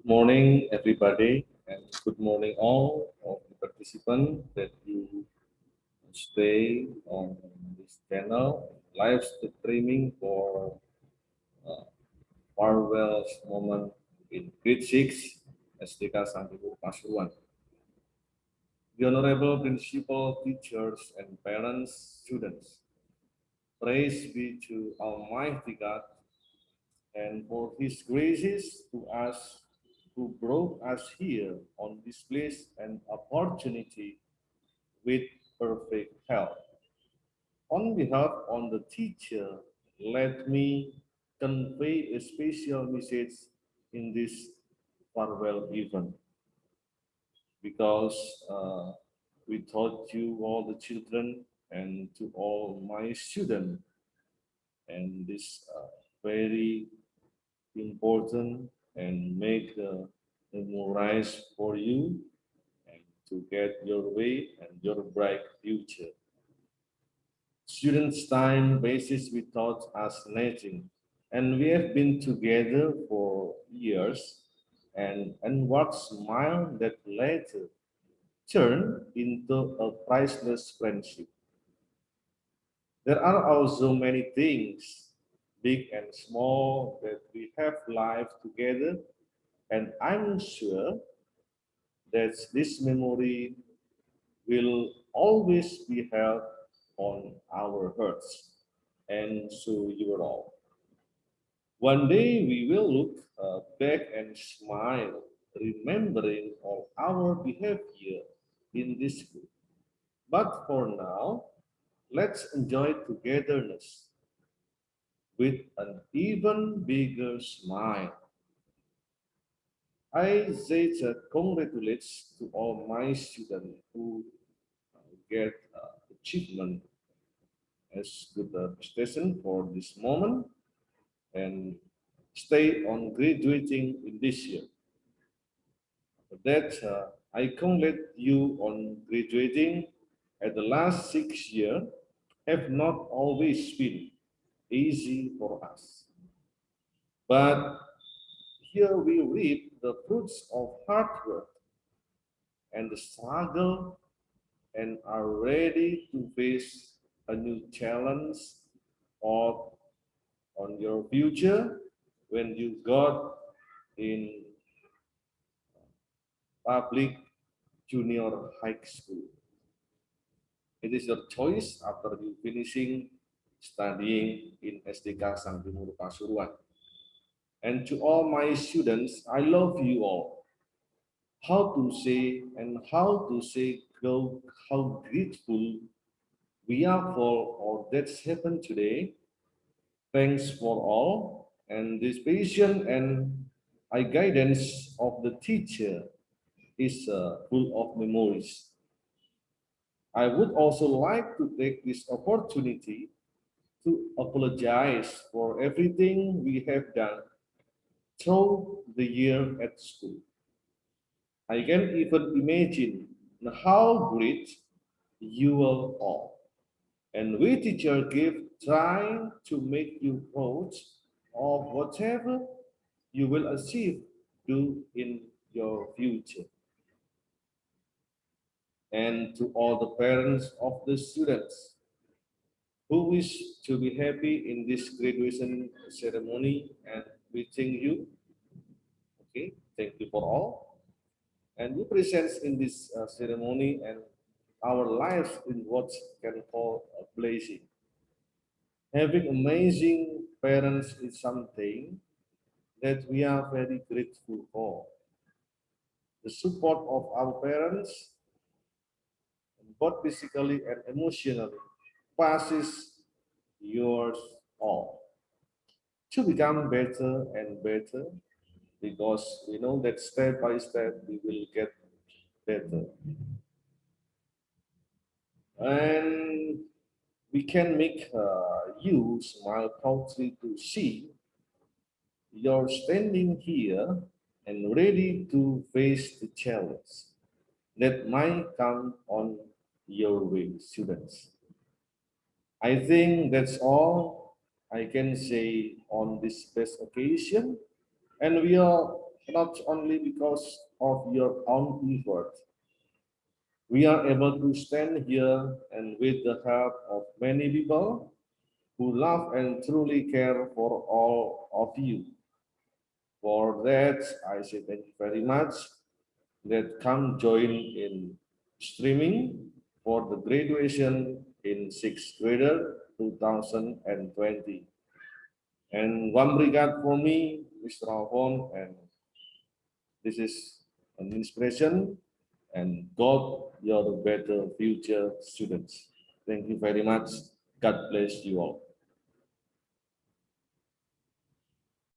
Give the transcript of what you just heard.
Good morning, everybody, and good morning all of the participants that you stay on this channel, live streaming for uh, farewell's moment in grade 6 SDK Sang Timur Pasuruan. The honorable principal, teachers, and parents, students, praise be to Almighty God and for his graces to us who brought us here on this place and opportunity with perfect health. On behalf of the teacher, let me convey a special message in this farewell event because uh, we taught you all the children and to all my students and this uh, very important and make the memorize for you and to get your way and your bright future. Students' time basis we taught us nothing, and we have been together for years and, and what smile that later turned into a priceless friendship. There are also many things big and small, that we have life together. And I'm sure that this memory will always be held on our hearts, and so you all. One day we will look uh, back and smile, remembering all our behavior in this group. But for now, let's enjoy togetherness with an even bigger smile. I say that congratulations to all my students who get uh, achievement as good uh, prestation for this moment and stay on graduating in this year. That, uh, I congratulate you on graduating at the last six year have not always been easy for us. But here we reap the fruits of hard work and the struggle and are ready to face a new challenge of on your future when you got in public junior high school. It is your choice after you finishing studying in SDK Sang Timur Pasuruan. And to all my students, I love you all. How to say and how to say go, how grateful we are for all that's happened today. Thanks for all and this patient and I guidance of the teacher is uh, full of memories. I would also like to take this opportunity to apologize for everything we have done through the year at school. I can even imagine how great you will all. And we teacher give trying to make you proud of whatever you will achieve do in your future. And to all the parents of the students, who wish to be happy in this graduation ceremony and wishing you. Okay, thank you for all. And we present in this uh, ceremony and our lives in what can call a blessing. Having amazing parents is something that we are very grateful for. The support of our parents, both physically and emotionally, passes yours all to become better and better because we know that step by step we will get better and we can make uh, you smile proudly to see you're standing here and ready to face the challenge that might come on your way, students. I think that's all I can say on this best occasion. And we are not only because of your own effort. We are able to stand here and with the help of many people who love and truly care for all of you. For that, I say thank you very much. That come join in streaming for the graduation in sixth grader 2020. And one regard for me, Mr. Alphon, and this is an inspiration and God, you're the better future students. Thank you very much. God bless you all.